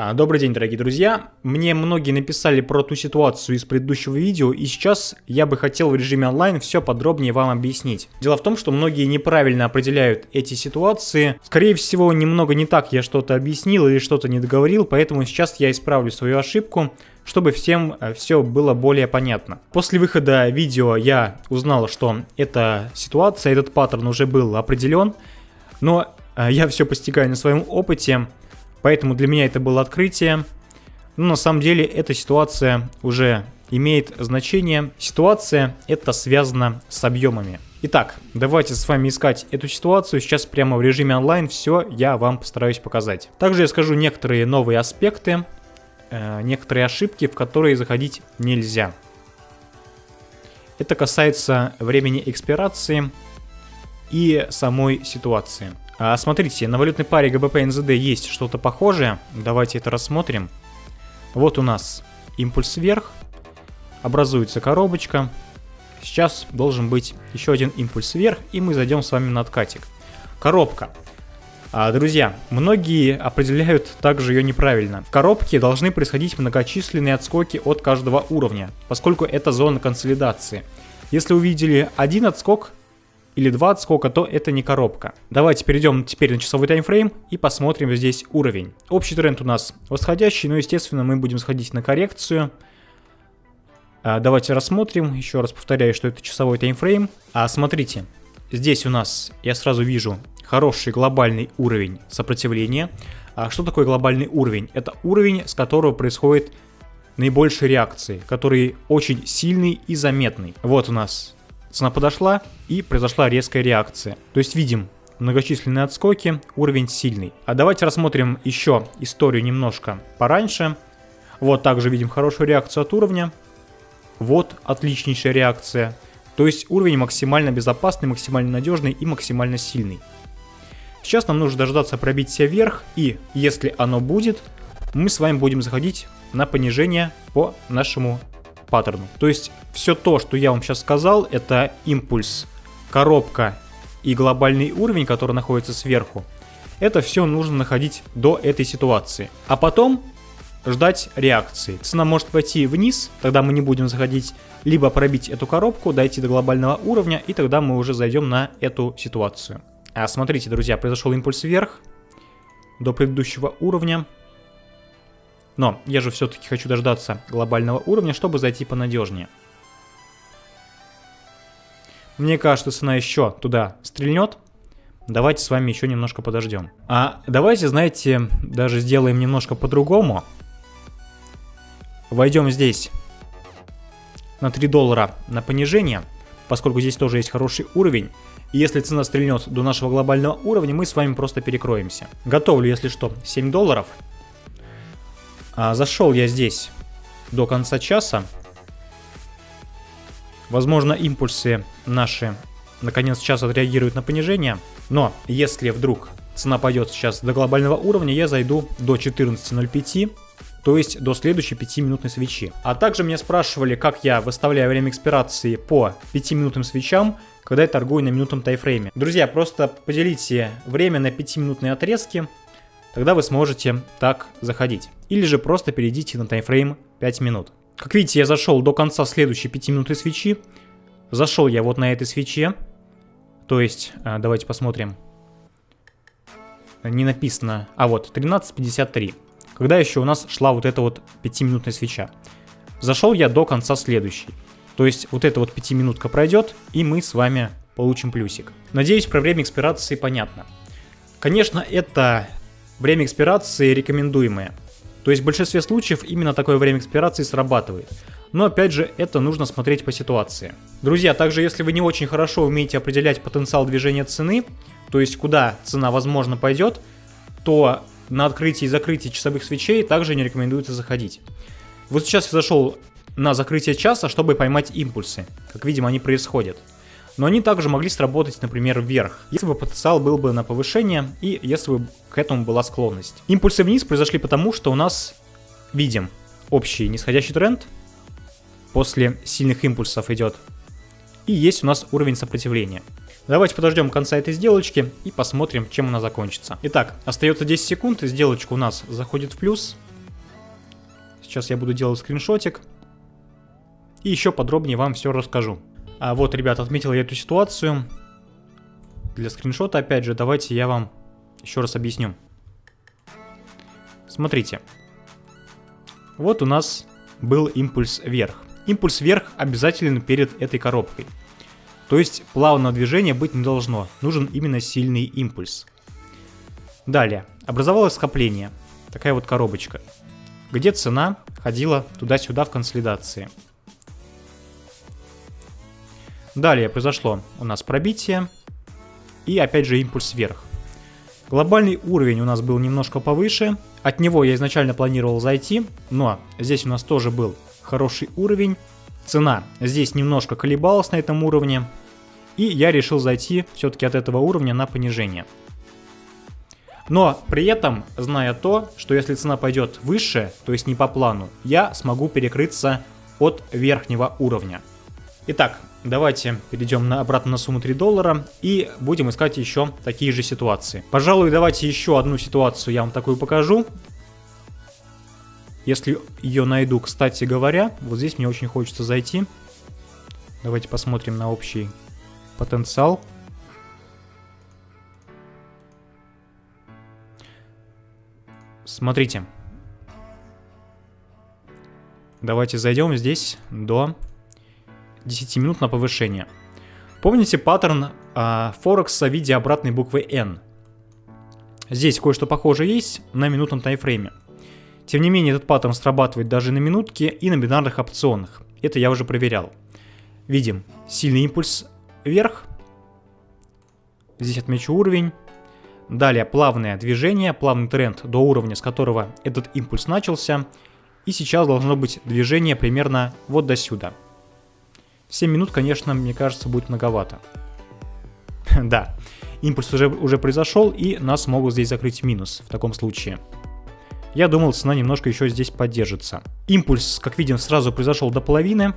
А, добрый день, дорогие друзья. Мне многие написали про ту ситуацию из предыдущего видео, и сейчас я бы хотел в режиме онлайн все подробнее вам объяснить. Дело в том, что многие неправильно определяют эти ситуации. Скорее всего, немного не так я что-то объяснил или что-то не договорил, поэтому сейчас я исправлю свою ошибку, чтобы всем э, все было более понятно. После выхода видео я узнал, что эта ситуация, этот паттерн уже был определен, но э, я все постигаю на своем опыте, Поэтому для меня это было открытие. Но на самом деле эта ситуация уже имеет значение. Ситуация это связано с объемами. Итак, давайте с вами искать эту ситуацию. Сейчас прямо в режиме онлайн все я вам постараюсь показать. Также я скажу некоторые новые аспекты, э, некоторые ошибки, в которые заходить нельзя. Это касается времени экспирации и самой ситуации. А, смотрите, на валютной паре ГБП НЗД есть что-то похожее. Давайте это рассмотрим. Вот у нас импульс вверх, образуется коробочка. Сейчас должен быть еще один импульс вверх, и мы зайдем с вами на откатик. Коробка. А, друзья, многие определяют также ее неправильно. В коробке должны происходить многочисленные отскоки от каждого уровня, поскольку это зона консолидации. Если увидели один отскок, или 2 отскока, то это не коробка. Давайте перейдем теперь на часовой таймфрейм и посмотрим здесь уровень. Общий тренд у нас восходящий, но естественно мы будем сходить на коррекцию. А, давайте рассмотрим, еще раз повторяю, что это часовой таймфрейм. А смотрите, здесь у нас я сразу вижу хороший глобальный уровень сопротивления. А что такое глобальный уровень? Это уровень, с которого происходит наибольшей реакции, который очень сильный и заметный. Вот у нас Цена подошла и произошла резкая реакция. То есть видим многочисленные отскоки, уровень сильный. А давайте рассмотрим еще историю немножко пораньше. Вот также видим хорошую реакцию от уровня. Вот отличнейшая реакция. То есть уровень максимально безопасный, максимально надежный и максимально сильный. Сейчас нам нужно дождаться пробития вверх, и если оно будет, мы с вами будем заходить на понижение по нашему паттерну. То есть все то, что я вам сейчас сказал, это импульс, коробка и глобальный уровень, который находится сверху. Это все нужно находить до этой ситуации. А потом ждать реакции. Цена может пойти вниз, тогда мы не будем заходить, либо пробить эту коробку, дойти до глобального уровня, и тогда мы уже зайдем на эту ситуацию. А смотрите, друзья, произошел импульс вверх до предыдущего уровня. Но я же все-таки хочу дождаться глобального уровня, чтобы зайти понадежнее. Мне кажется, цена еще туда стрельнет. Давайте с вами еще немножко подождем. А давайте, знаете, даже сделаем немножко по-другому. Войдем здесь на 3 доллара на понижение, поскольку здесь тоже есть хороший уровень. И если цена стрельнет до нашего глобального уровня, мы с вами просто перекроемся. Готовлю, если что, 7 долларов. А, зашел я здесь до конца часа. Возможно, импульсы наши на конец часа отреагируют на понижение. Но если вдруг цена пойдет сейчас до глобального уровня, я зайду до 14.05 то есть до следующей 5-минутной свечи. А также меня спрашивали, как я выставляю время экспирации по 5-минутным свечам, когда я торгую на минутном тайфрейме. Друзья, просто поделите время на 5-минутные отрезки, тогда вы сможете так заходить. Или же просто перейдите на таймфрейм 5 минут. Как видите, я зашел до конца следующей 5 минуты свечи. Зашел я вот на этой свече. То есть, а, давайте посмотрим. Не написано. А вот, 13.53. Когда еще у нас шла вот эта вот 5-минутная свеча. Зашел я до конца следующей. То есть, вот эта вот 5-минутка пройдет, и мы с вами получим плюсик. Надеюсь, про время экспирации понятно. Конечно, это время экспирации рекомендуемое. То есть в большинстве случаев именно такое время экспирации срабатывает. Но опять же, это нужно смотреть по ситуации. Друзья, также если вы не очень хорошо умеете определять потенциал движения цены, то есть куда цена возможно пойдет, то на открытии и закрытии часовых свечей также не рекомендуется заходить. Вот сейчас я зашел на закрытие часа, чтобы поймать импульсы. Как видим, они происходят но они также могли сработать, например, вверх, если бы потенциал был бы на повышение и если бы к этому была склонность. Импульсы вниз произошли потому, что у нас, видим, общий нисходящий тренд после сильных импульсов идет, и есть у нас уровень сопротивления. Давайте подождем конца этой сделочки и посмотрим, чем она закончится. Итак, остается 10 секунд, сделочка у нас заходит в плюс. Сейчас я буду делать скриншотик. И еще подробнее вам все расскажу. А вот, ребят, отметил я эту ситуацию. Для скриншота, опять же, давайте я вам еще раз объясню. Смотрите. Вот у нас был импульс вверх. Импульс вверх обязателен перед этой коробкой. То есть плавного движения быть не должно. Нужен именно сильный импульс. Далее. Образовалось скопление. Такая вот коробочка. Где цена ходила туда-сюда в консолидации. Далее произошло у нас пробитие. И опять же импульс вверх. Глобальный уровень у нас был немножко повыше. От него я изначально планировал зайти, но здесь у нас тоже был хороший уровень. Цена здесь немножко колебалась на этом уровне. И я решил зайти все-таки от этого уровня на понижение. Но при этом, зная то, что если цена пойдет выше, то есть не по плану, я смогу перекрыться от верхнего уровня. Итак, давайте перейдем на, обратно на сумму 3 доллара и будем искать еще такие же ситуации. Пожалуй, давайте еще одну ситуацию я вам такую покажу. Если ее найду, кстати говоря, вот здесь мне очень хочется зайти. Давайте посмотрим на общий потенциал. Смотрите. Давайте зайдем здесь до 10 минут на повышение. Помните паттерн а, Форекса в виде обратной буквы N? Здесь кое-что похожее есть на минутном таймфрейме. Тем не менее, этот паттерн срабатывает даже на минутке и на бинарных опционах. Это я уже проверял. Видим сильный импульс вверх. Здесь отмечу уровень. Далее плавное движение, плавный тренд до уровня, с которого этот импульс начался. И сейчас должно быть движение примерно вот до сюда. 7 минут, конечно, мне кажется, будет многовато. да, импульс уже, уже произошел, и нас могут здесь закрыть минус в таком случае. Я думал, цена немножко еще здесь поддержится. Импульс, как видим, сразу произошел до половины.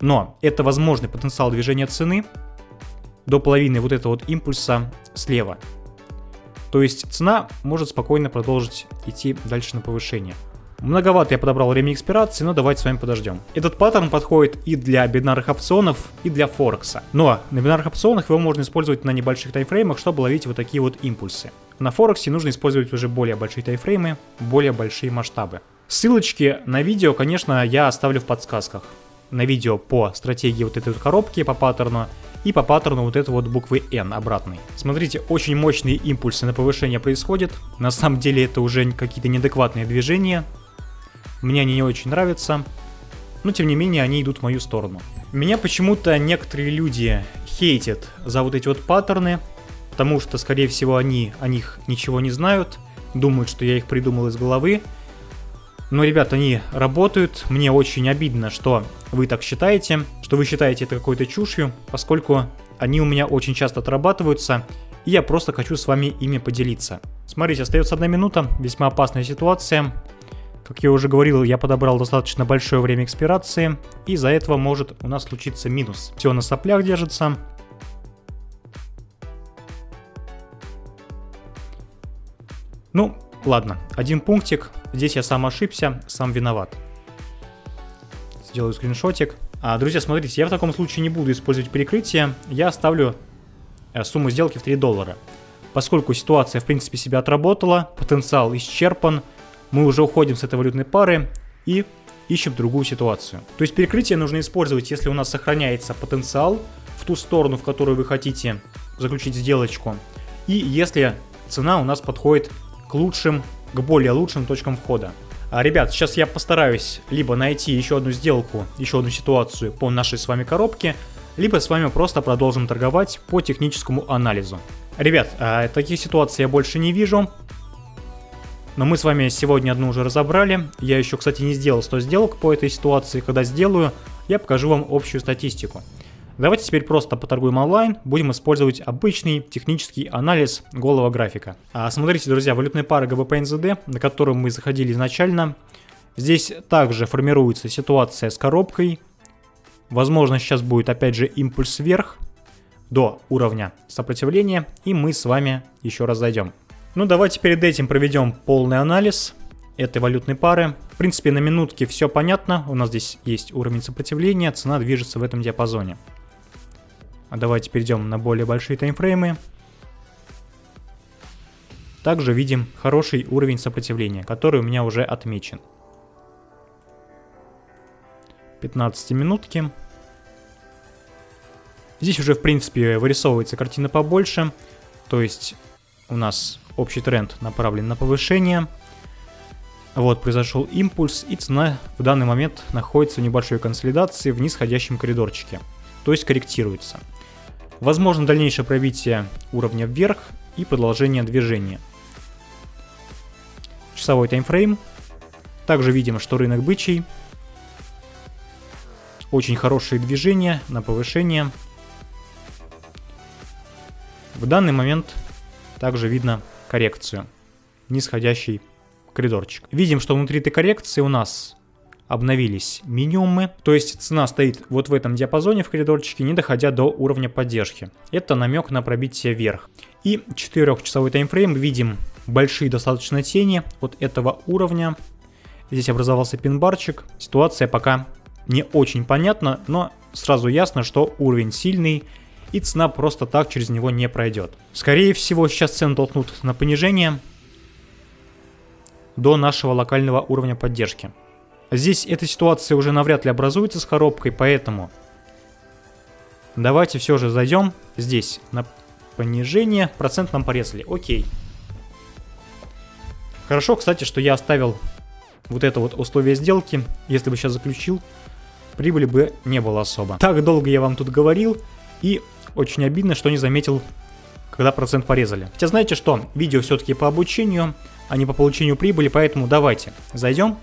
Но это возможный потенциал движения цены до половины вот этого вот импульса слева. То есть цена может спокойно продолжить идти дальше на повышение. Многовато я подобрал время экспирации, но давайте с вами подождем. Этот паттерн подходит и для бинарных опционов, и для Форекса. Но на бинарных опционах его можно использовать на небольших таймфреймах, чтобы ловить вот такие вот импульсы. На Форексе нужно использовать уже более большие таймфреймы, более большие масштабы. Ссылочки на видео, конечно, я оставлю в подсказках. На видео по стратегии вот этой вот коробки, по паттерну, и по паттерну вот этой вот буквы N обратной. Смотрите, очень мощные импульсы на повышение происходят. На самом деле это уже какие-то неадекватные движения, мне они не очень нравятся, но тем не менее они идут в мою сторону. Меня почему-то некоторые люди хейтят за вот эти вот паттерны, потому что, скорее всего, они о них ничего не знают, думают, что я их придумал из головы. Но, ребят, они работают. Мне очень обидно, что вы так считаете, что вы считаете это какой-то чушью, поскольку они у меня очень часто отрабатываются, и я просто хочу с вами ими поделиться. Смотрите, остается одна минута, весьма опасная ситуация. Как я уже говорил, я подобрал достаточно большое время экспирации, и из-за этого может у нас случиться минус. Все на соплях держится. Ну, ладно, один пунктик. Здесь я сам ошибся, сам виноват. Сделаю скриншотик. А, друзья, смотрите, я в таком случае не буду использовать перекрытие. Я оставлю э, сумму сделки в 3 доллара. Поскольку ситуация, в принципе, себя отработала, потенциал исчерпан, мы уже уходим с этой валютной пары и ищем другую ситуацию. То есть перекрытие нужно использовать, если у нас сохраняется потенциал в ту сторону, в которую вы хотите заключить сделочку. И если цена у нас подходит к лучшим, к более лучшим точкам входа. А, ребят, сейчас я постараюсь либо найти еще одну сделку, еще одну ситуацию по нашей с вами коробке, либо с вами просто продолжим торговать по техническому анализу. Ребят, а, таких ситуаций я больше не вижу, но мы с вами сегодня одну уже разобрали. Я еще, кстати, не сделал 100 сделок по этой ситуации. Когда сделаю, я покажу вам общую статистику. Давайте теперь просто поторгуем онлайн, будем использовать обычный технический анализ голого графика. А смотрите, друзья, валютная пара GBP на которую мы заходили изначально. Здесь также формируется ситуация с коробкой. Возможно, сейчас будет опять же импульс вверх до уровня сопротивления, и мы с вами еще раз зайдем. Ну давайте перед этим проведем полный анализ. этой валютной пары. В принципе, на минутке все понятно. У нас здесь есть уровень сопротивления, цена движется в этом диапазоне. А давайте перейдем на более большие таймфреймы. Также видим хороший уровень сопротивления, который у меня уже отмечен. 15 минутки. Здесь уже, в принципе, вырисовывается картина побольше. То есть у нас общий тренд направлен на повышение. Вот, произошел импульс, и цена в данный момент находится в небольшой консолидации в нисходящем коридорчике. То есть корректируется. Возможно дальнейшее пробитие уровня вверх и продолжение движения. Часовой таймфрейм. Также видим, что рынок бычий. Очень хорошие движения на повышение. В данный момент также видно коррекцию. Нисходящий коридорчик. Видим, что внутри этой коррекции у нас обновились минимумы, то есть цена стоит вот в этом диапазоне в коридорчике, не доходя до уровня поддержки. Это намек на пробитие вверх. И 4-часовой таймфрейм видим большие достаточно тени от этого уровня. Здесь образовался пин-барчик. Ситуация пока не очень понятна, но сразу ясно, что уровень сильный и цена просто так через него не пройдет. Скорее всего сейчас цену толкнут на понижение до нашего локального уровня поддержки. Здесь эта ситуация уже навряд ли образуется с коробкой, поэтому давайте все же зайдем здесь на понижение. Процент нам порезали. Окей. Хорошо, кстати, что я оставил вот это вот условие сделки. Если бы сейчас заключил, прибыли бы не было особо. Так долго я вам тут говорил, и очень обидно, что не заметил, когда процент порезали. Хотя знаете что, видео все-таки по обучению, а не по получению прибыли, поэтому давайте зайдем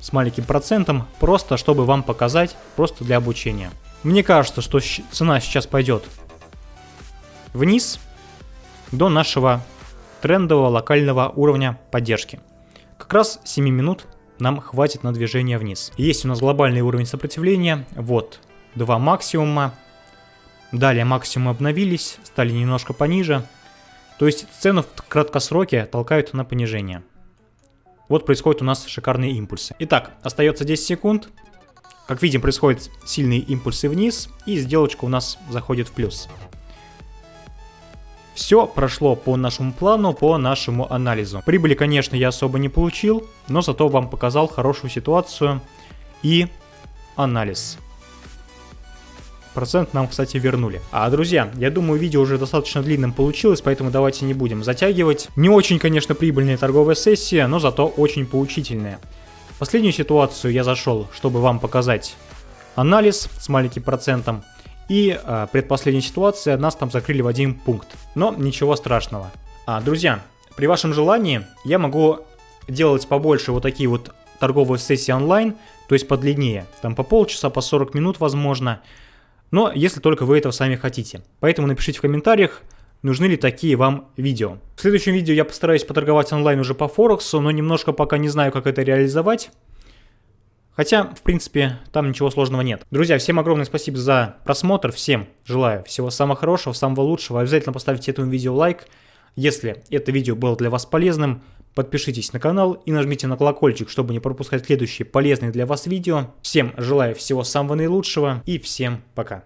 с маленьким процентом, просто чтобы вам показать, просто для обучения. Мне кажется, что цена сейчас пойдет вниз до нашего трендового локального уровня поддержки. Как раз 7 минут нам хватит на движение вниз. Есть у нас глобальный уровень сопротивления, вот два максимума. Далее максимумы обновились, стали немножко пониже. То есть цену в краткосроке толкают на понижение. Вот происходят у нас шикарные импульсы. Итак, остается 10 секунд. Как видим, происходят сильные импульсы вниз, и сделочка у нас заходит в плюс. Все прошло по нашему плану, по нашему анализу. Прибыли, конечно, я особо не получил, но зато вам показал хорошую ситуацию и анализ. Процент нам, кстати, вернули. А, друзья, я думаю, видео уже достаточно длинным получилось, поэтому давайте не будем затягивать. Не очень, конечно, прибыльная торговая сессия, но зато очень поучительная. Последнюю ситуацию я зашел, чтобы вам показать анализ с маленьким процентом. И э, предпоследняя ситуация, нас там закрыли в один пункт. Но ничего страшного. А, друзья, при вашем желании я могу делать побольше вот такие вот торговые сессии онлайн, то есть подлиннее. Там по полчаса, по 40 минут возможно. Но если только вы этого сами хотите. Поэтому напишите в комментариях, нужны ли такие вам видео. В следующем видео я постараюсь поторговать онлайн уже по Форексу, но немножко пока не знаю, как это реализовать. Хотя, в принципе, там ничего сложного нет. Друзья, всем огромное спасибо за просмотр. Всем желаю всего самого хорошего, самого лучшего. Обязательно поставьте этому видео лайк. Если это видео было для вас полезным, подпишитесь на канал и нажмите на колокольчик, чтобы не пропускать следующие полезные для вас видео. Всем желаю всего самого наилучшего и всем пока.